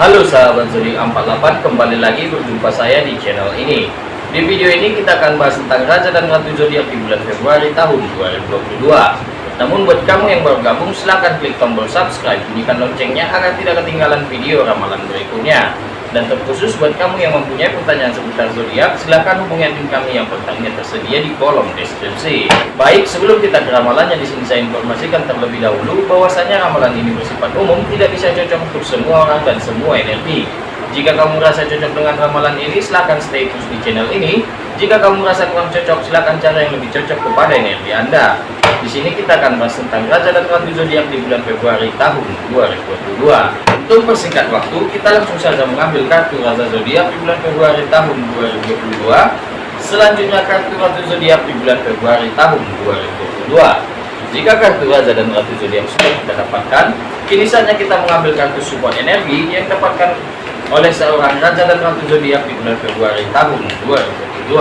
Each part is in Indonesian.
Halo sahabat zodiak 48 kembali lagi berjumpa saya di channel ini. Di video ini kita akan bahas tentang Raja dan Ratu Zodiak di bulan Februari tahun 2022 namun buat kamu yang baru gabung silahkan klik tombol subscribe bunyikan loncengnya agar tidak ketinggalan video ramalan berikutnya dan terkhusus buat kamu yang mempunyai pertanyaan seputar zodiak, silahkan hubungi admin kami yang pertanyaan tersedia di kolom deskripsi. Baik, sebelum kita ke ramalannya di sini saya informasikan terlebih dahulu bahwasanya ramalan ini bersifat umum, tidak bisa cocok untuk semua orang dan semua energi. Jika kamu merasa cocok dengan ramalan ini, silahkan stay terus di channel ini. Jika kamu merasa kurang cocok, silahkan cara yang lebih cocok kepada energi Anda. Di sini kita akan bahas tentang Raja dan Ratu Zodiak di bulan Februari tahun 2022. Untuk persingkat waktu, kita langsung saja mengambil kartu Raja Zodiak di bulan Februari tahun 2022. Selanjutnya kartu Ratu Zodiak di bulan Februari tahun 2022. Jika kartu Raja dan Ratu Zodiak sudah kita dapatkan, kini saatnya kita mengambil kartu support energi yang dapatkan oleh seorang Raja dan Ratu Zodiak di bulan Februari tahun 2022.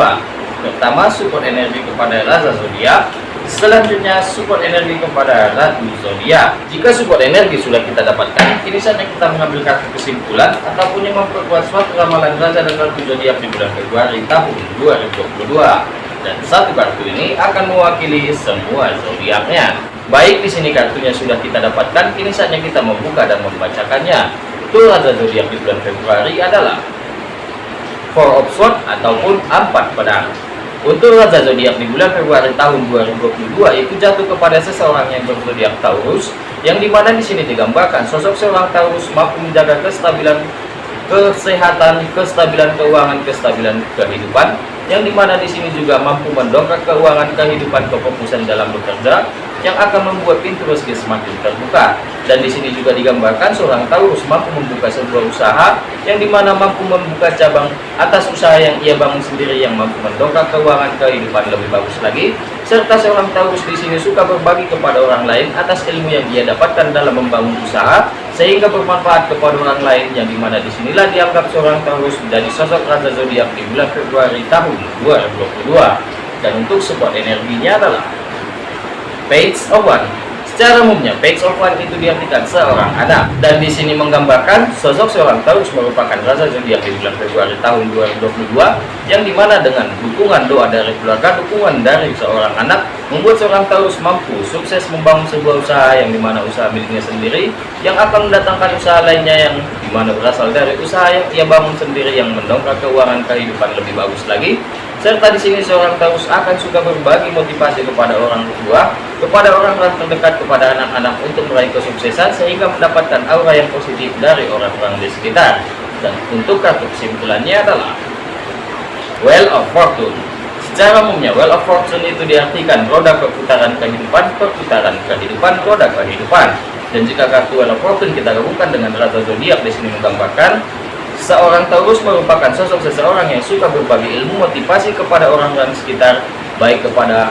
Pertama, support energi kepada Raja Zodiak Selanjutnya support energi kepada Ratu Zodiak. Jika support energi sudah kita dapatkan, kini saatnya kita mengambil kartu kesimpulan ataupun yang memperkuat suatu ramalan Raja dan Ratu Zodiak di bulan Februari tahun 2022. Dan satu kartu ini akan mewakili semua zodiaknya. Baik di sini kartunya sudah kita dapatkan, kini saatnya kita membuka dan membacakannya. Tuh Raja Zodiak di bulan Februari adalah Four of Swords ataupun empat pedang. Untuk Raja Zodiak di bulan Februari tahun 2022 itu jatuh kepada seseorang yang berzodiak Taurus, yang di mana di sini digambarkan sosok seorang Taurus mampu menjaga kestabilan kesehatan, kestabilan keuangan, kestabilan kehidupan, yang di mana di sini juga mampu mendongkrak keuangan kehidupan kefokusan dalam bekerja, yang akan membuat pintu rezeki semakin terbuka. Dan di sini juga digambarkan seorang Taurus mampu membuka sebuah usaha yang di mana mampu membuka cabang atas usaha yang ia bangun sendiri yang mampu mendongkrak keuangan kehidupan lebih bagus lagi. Serta seorang Taurus di sini suka berbagi kepada orang lain atas ilmu yang ia dapatkan dalam membangun usaha sehingga bermanfaat kepada orang lain yang di mana di sinilah dianggap seorang Taurus menjadi sosok Raja Zodiak di bulan Februari tahun 2022. Dan untuk support energinya adalah page of one. Secara umumnya page of one itu diartikan seorang anak. Dan di sini menggambarkan sosok seorang Taurus merupakan rasa zodiak di bulan Februari tahun 2022 yang di mana dengan dukungan doa dari keluarga dukungan dari seorang anak membuat seorang Taurus mampu sukses membangun sebuah usaha yang di mana usaha miliknya sendiri yang akan mendatangkan usaha lainnya yang di mana berasal dari usaha yang ia bangun sendiri yang mendongkrak keuangan kehidupan lebih bagus lagi. Serta di sini seorang Taurus akan suka berbagi motivasi kepada orang tua, kepada orang-orang terdekat, kepada anak-anak untuk meraih kesuksesan sehingga mendapatkan aura yang positif dari orang-orang di sekitar. Dan untuk kartu kesimpulannya adalah Well of Fortune. Secara umumnya, Well of Fortune itu diartikan roda perputaran kehidupan, perputaran kehidupan, roda kehidupan. Dan jika kartu Well of Fortune kita gabungkan dengan Raja Zodiak di sini menggambarkan Seorang Taurus merupakan sosok seseorang yang suka berbagi ilmu motivasi kepada orang-orang sekitar, baik kepada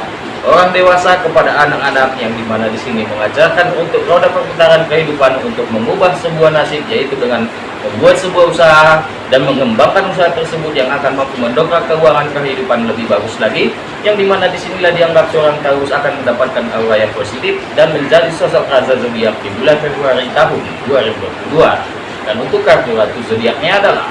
orang dewasa kepada anak-anak yang di mana di sini mengajarkan untuk roda perputaran kehidupan untuk mengubah sebuah nasib yaitu dengan membuat sebuah usaha dan mengembangkan usaha tersebut yang akan mampu mendongkrak keuangan kehidupan lebih bagus lagi yang di mana di sinilah dianggap seorang Taurus akan mendapatkan aura yang positif dan menjadi sosok raja zodiak di bulan Februari tahun 2022 dan untuk kartu ratu zodiaknya adalah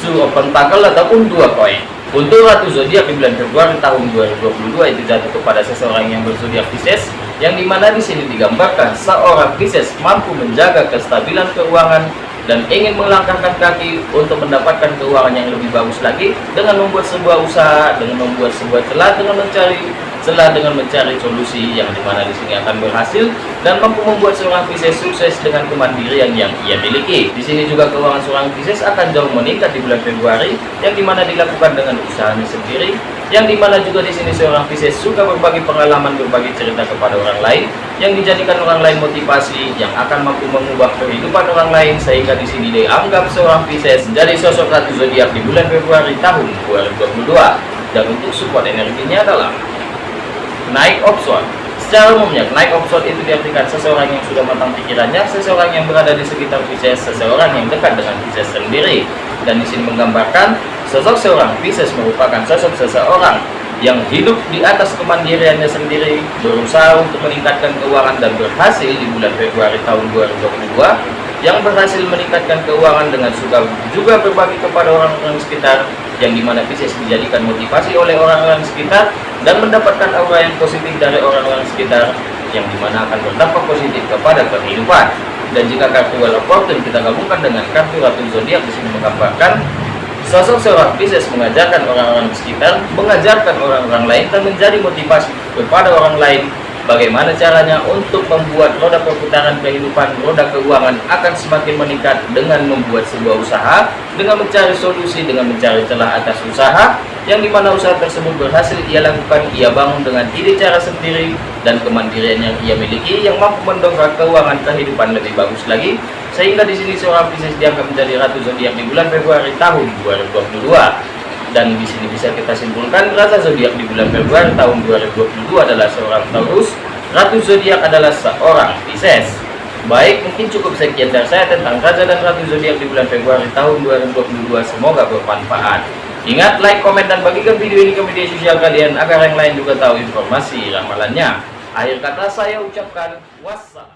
Two of Pentacle ataupun dua koin untuk ratu zodiak di bulan Februari tahun 2022 itu jatuh kepada seseorang yang berzodiak Pisces yang di mana di sini digambarkan seorang Pisces mampu menjaga kestabilan keuangan dan ingin melangkahkan kaki untuk mendapatkan keuangan yang lebih bagus lagi dengan membuat sebuah usaha dengan membuat sebuah celah dengan mencari setelah dengan mencari solusi yang di mana di sini akan berhasil dan mampu membuat seorang Pisces sukses dengan kemandirian yang ia miliki. Di sini juga keuangan seorang Pisces akan jauh meningkat di bulan Februari yang di mana dilakukan dengan usahanya sendiri yang di mana juga di sini seorang Pisces suka berbagi pengalaman berbagi cerita kepada orang lain yang dijadikan orang lain motivasi yang akan mampu mengubah kehidupan orang lain sehingga di sini dianggap seorang Pisces menjadi sosok ratu zodiak di bulan Februari tahun 2022 dan untuk support energinya adalah naik opson secara umumnya naik opson itu diartikan seseorang yang sudah matang pikirannya seseorang yang berada di sekitar Pisces seseorang yang dekat dengan Pisces sendiri. Dan di sini menggambarkan sosok seorang Pisces merupakan sosok seseorang yang hidup di atas kemandiriannya sendiri berusaha untuk meningkatkan keuangan dan berhasil di bulan Februari tahun 2022 yang berhasil meningkatkan keuangan dengan suka juga berbagi kepada orang-orang sekitar yang di mana Pisces dijadikan motivasi oleh orang-orang sekitar dan mendapatkan aura yang positif dari orang-orang sekitar yang di mana akan berdampak positif kepada kehidupan. Dan jika kartu Wheel of Fortune kita gabungkan dengan kartu Ratu Zodiak di sini menggambarkan sosok seorang Pisces mengajarkan orang-orang sekitar mengajarkan orang-orang lain dan menjadi motivasi kepada orang lain bagaimana caranya untuk membuat roda perputaran kehidupan, roda keuangan akan semakin meningkat dengan membuat sebuah usaha, dengan mencari solusi, dengan mencari celah atas usaha, yang di mana usaha tersebut berhasil ia lakukan, ia bangun dengan ide cara sendiri, dan kemandirian yang ia miliki yang mampu mendongkrak keuangan kehidupan lebih bagus lagi, sehingga di sini seorang bisnis dianggap menjadi ratu zodiak di bulan Februari tahun 2022 dan di sini bisa kita simpulkan rasa zodiak di bulan Februari tahun 2022 adalah seorang Taurus, ratu zodiak adalah seorang Pisces. Baik, mungkin cukup sekian dari saya tentang raja dan ratu zodiak di bulan Februari tahun 2022. Semoga bermanfaat. Ingat, like, komen, dan bagikan video ini ke media sosial kalian agar yang lain juga tahu informasi ramalannya. Akhir kata saya ucapkan wassalam.